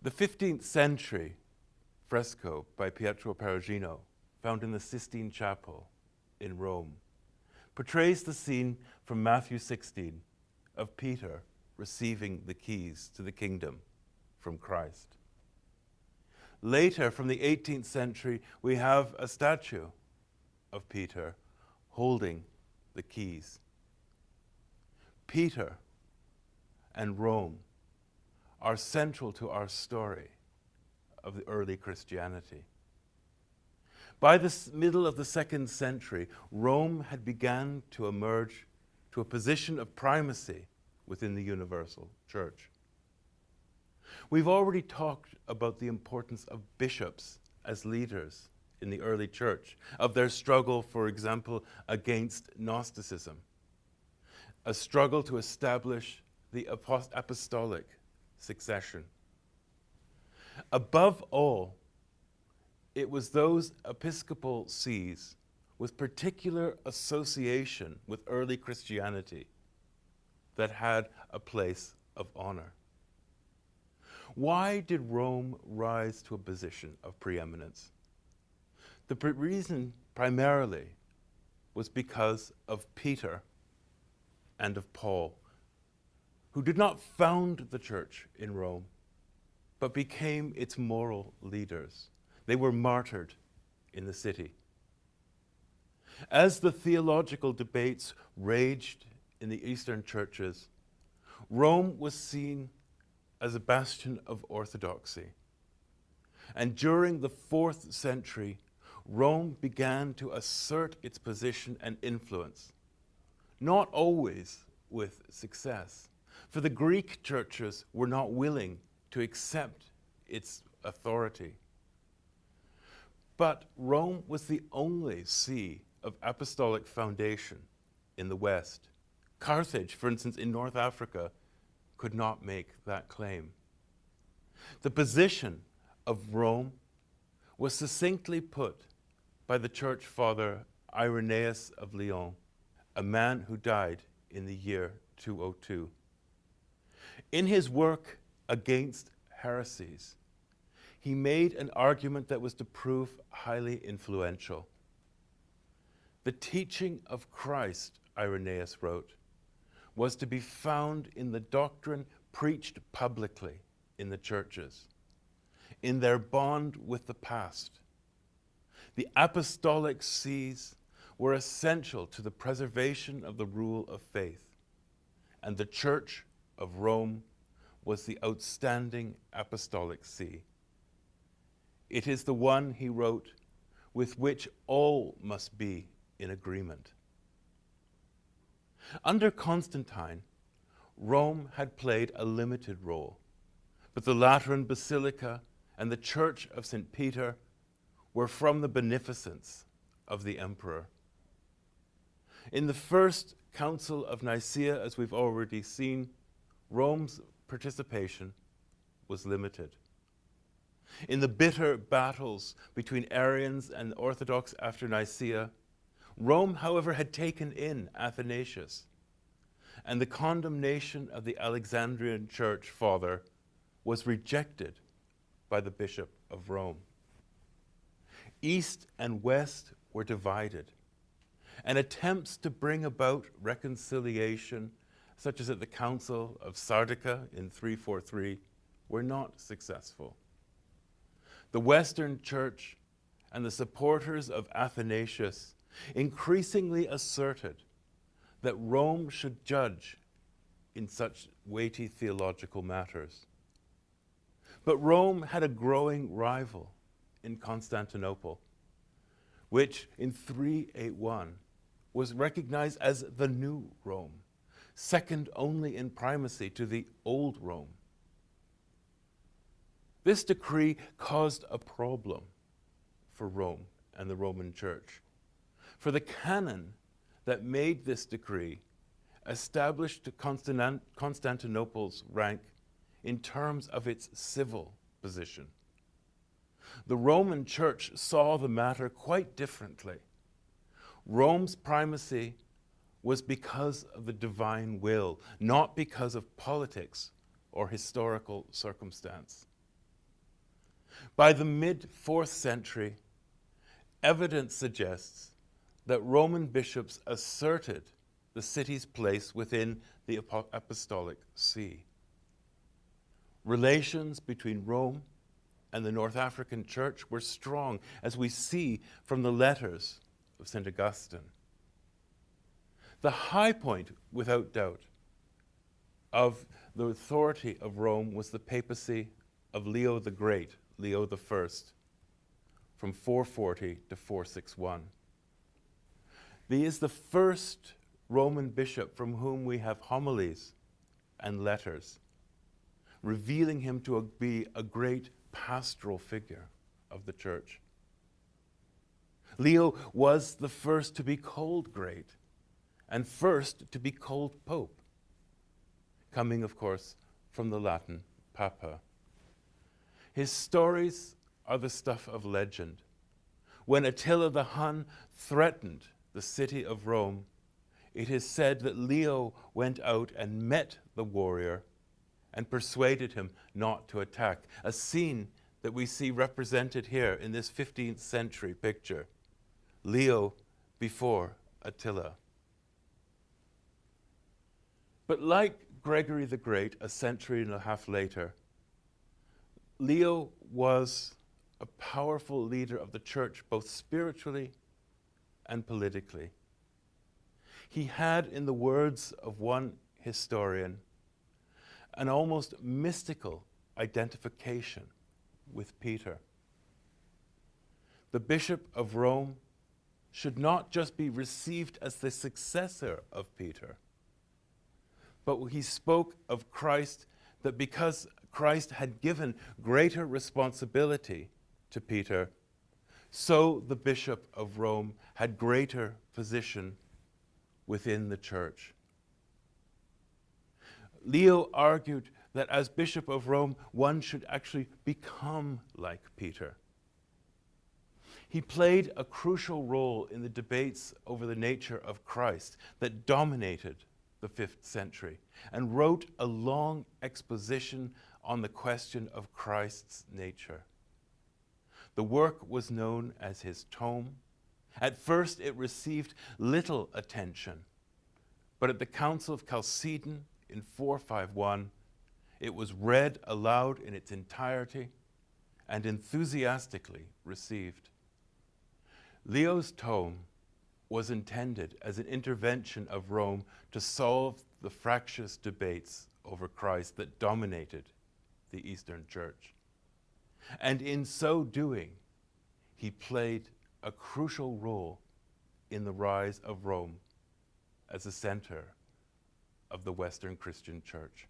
The 15th century fresco by Pietro Perugino, found in the Sistine Chapel in Rome, portrays the scene from Matthew 16 of Peter receiving the keys to the kingdom from Christ. Later, from the 18th century, we have a statue of Peter holding the keys. Peter and Rome are central to our story of the early Christianity. By the middle of the second century, Rome had begun to emerge to a position of primacy within the universal church. We've already talked about the importance of bishops as leaders in the early church, of their struggle, for example, against Gnosticism, a struggle to establish the apostolic succession. Above all, it was those episcopal sees with particular association with early Christianity that had a place of honor. Why did Rome rise to a position of preeminence? The pr reason primarily was because of Peter and of Paul, who did not found the church in Rome, but became its moral leaders. They were martyred in the city. As the theological debates raged in the Eastern churches, Rome was seen as a bastion of orthodoxy. And during the fourth century, Rome began to assert its position and influence, not always with success, for the Greek churches were not willing to accept its authority. But Rome was the only see of apostolic foundation in the West. Carthage, for instance, in North Africa, could not make that claim. The position of Rome was succinctly put by the church father Irenaeus of Lyon, a man who died in the year 202. In his work against heresies, he made an argument that was to prove highly influential. The teaching of Christ, Irenaeus wrote, was to be found in the doctrine preached publicly in the churches, in their bond with the past. The apostolic sees were essential to the preservation of the rule of faith, and the Church of Rome was the outstanding apostolic see. It is the one, he wrote, with which all must be in agreement. Under Constantine, Rome had played a limited role, but the Lateran Basilica and the Church of St. Peter were from the beneficence of the emperor. In the first Council of Nicaea, as we've already seen, Rome's participation was limited. In the bitter battles between Arians and Orthodox after Nicaea, Rome, however, had taken in Athanasius, and the condemnation of the Alexandrian church father was rejected by the Bishop of Rome. East and West were divided, and attempts to bring about reconciliation, such as at the Council of Sardica in 343, were not successful. The Western Church and the supporters of Athanasius increasingly asserted that Rome should judge in such weighty theological matters. But Rome had a growing rival in Constantinople, which in 381 was recognized as the new Rome, second only in primacy to the old Rome. This decree caused a problem for Rome and the Roman Church. For the canon that made this decree established Constantinople's rank in terms of its civil position. The Roman Church saw the matter quite differently. Rome's primacy was because of the divine will, not because of politics or historical circumstance. By the mid 4th century, evidence suggests that Roman bishops asserted the city's place within the apostolic see. Relations between Rome and the North African church were strong, as we see from the letters of St. Augustine. The high point, without doubt, of the authority of Rome was the papacy of Leo the Great, Leo I, from 440 to 461. He is the first Roman bishop from whom we have homilies and letters, revealing him to be a great pastoral figure of the church. Leo was the first to be called great and first to be called pope, coming, of course, from the Latin papa. His stories are the stuff of legend. When Attila the Hun threatened the city of Rome, it is said that Leo went out and met the warrior and persuaded him not to attack, a scene that we see represented here in this 15th century picture. Leo before Attila. But like Gregory the Great, a century and a half later, Leo was a powerful leader of the church, both spiritually and politically. He had, in the words of one historian, an almost mystical identification with Peter. The Bishop of Rome should not just be received as the successor of Peter, but he spoke of Christ that because Christ had given greater responsibility to Peter, so the Bishop of Rome had greater position within the church. Leo argued that as Bishop of Rome, one should actually become like Peter. He played a crucial role in the debates over the nature of Christ that dominated the fifth century and wrote a long exposition on the question of Christ's nature. The work was known as his tome. At first, it received little attention, but at the Council of Chalcedon in 451, it was read aloud in its entirety and enthusiastically received. Leo's tome was intended as an intervention of Rome to solve the fractious debates over Christ that dominated the Eastern Church. And in so doing, he played a crucial role in the rise of Rome as a center of the Western Christian Church.